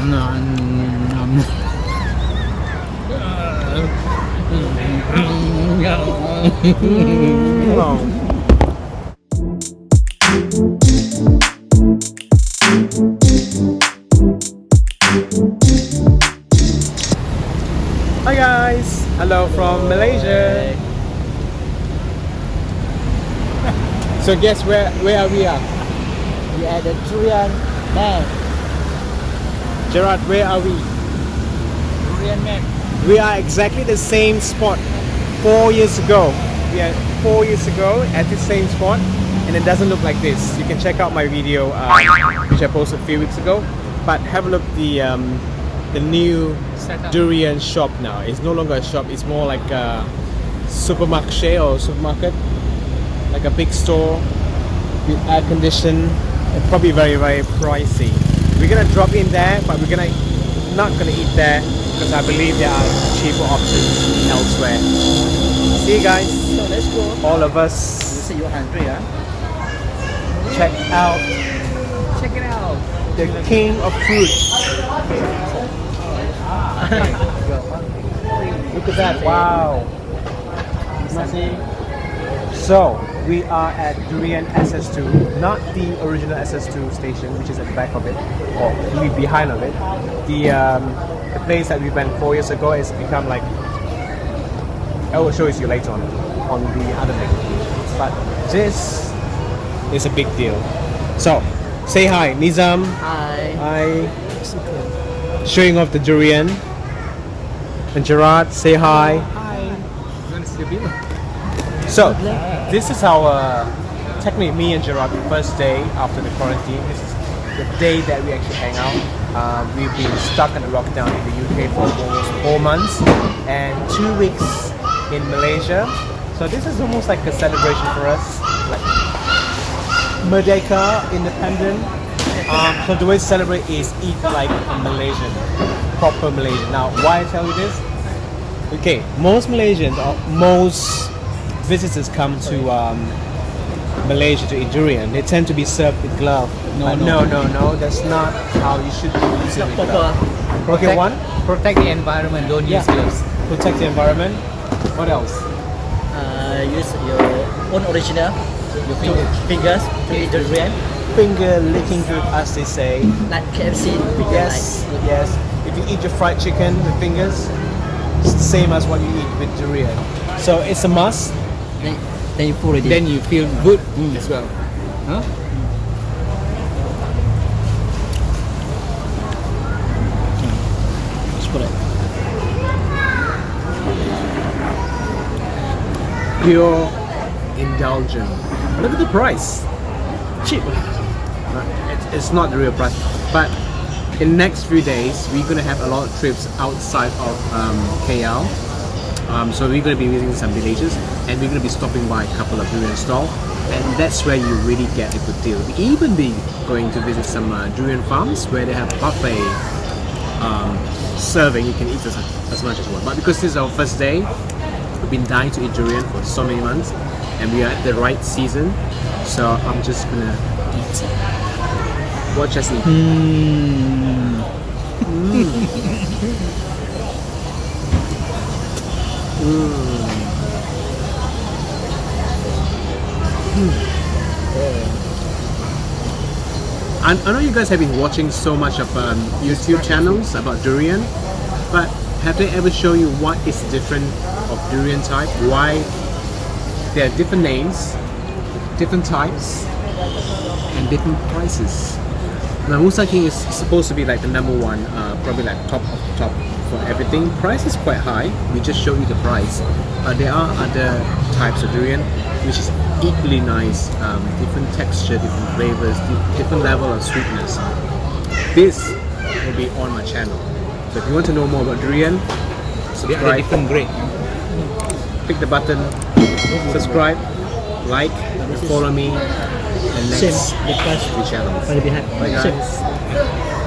Hi guys, hello from Malaysia. so guess where where we are? We are at the durian man. Gerard, where are we? Durian man. We are exactly the same spot four years ago. We are four years ago at the same spot and it doesn't look like this. You can check out my video uh, which I posted a few weeks ago. But have a look the um, the new durian shop now. It's no longer a shop, it's more like a supermarket or supermarket. Like a big store with air condition and probably very very pricey. We're gonna drop in there but we're gonna not gonna eat there because I believe there are cheaper options elsewhere. See you guys, So let's go. all of You us. say you're hungry, huh? Check out Check it out. the king of fruit. Look at that! Wow. So we are at Durian SS2, not the original SS2 station, which is at the back of it, or maybe behind of it. The um, the place that we went four years ago has become like. I will show it to you later on on the other thing. But this is a big deal. So say hi, Nizam. Hi. Hi. Showing off the durian. And Gerard, say hi. hi. So, this is our, technically me and Gerard, the first day after the quarantine. This is the day that we actually hang out. Um, we've been stuck in the lockdown in the UK for almost four months and two weeks in Malaysia. So this is almost like a celebration for us. Like Merdeka, independent. Um, so the way to celebrate is eat like a Malaysian, proper Malaysian. Now, why I tell you this? Okay, most Malaysians or most visitors come to um, Malaysia to eat durian. They tend to be served with glove. No, no. no, no, no. That's not how you should be It's using not with proper. glove. Okay, one, protect the environment, don't Yeah. use gloves. protect the environment. What else? Uh, use your own original Your two fingers. to eat the durian. Finger licking good, as they say. Like KFC. finger Yes, yes. If you eat your fried chicken with fingers, it's the same as what you eat with durian. So it's a must. Then, then you pull it. Then you feel mm. good mm. as well. Huh? Mm. Let's. Pure indulgent. Look at the price. Cheap. It's, not the real price. But in the next few days, we're gonna have a lot of trips outside of um, KL. Um, so we're gonna be visiting some villages, and we're gonna be stopping by a couple of durian stalls and that's where you really get a good deal. We even be going to visit some uh, durian farms where they have buffet um, serving. You can eat as, as much as you want. But because this is our first day, we've been dying to eat durian for so many months, and we are at the right season. So I'm just gonna eat. Watch us eat. I, I know you guys have been watching so much of um, YouTube channels about durian, but have they ever shown you what is different of durian type? Why there are different names, different types, and different prices? Now Musang King is supposed to be like the number one, uh, probably like top of top for everything. Price is quite high. We just show you the price, but there are other types of durian which is equally nice, um, different texture, different flavors, different level of sweetness. This will be on my channel. So if you want to know more about durian, They are the subscribe, different grade. click the button, subscribe, like, follow me, and Same. next The price. few channels. Right behind. Bye Same. guys.